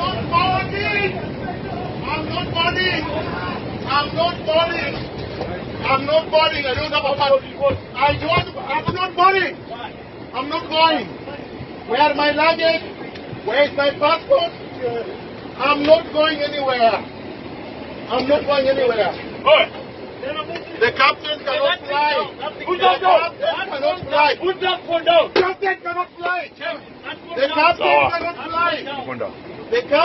not boarding. I'm not boarding. I'm not boarding. I'm not boarding. I don't have a passport. I don't. I'm not boarding. I'm not going. Where are my luggage? Where is my passport? I'm not going anywhere. I'm not going anywhere. The captain cannot fly. Put that phone down. Captain cannot fly. The captain cannot fly. Kwenda. The captain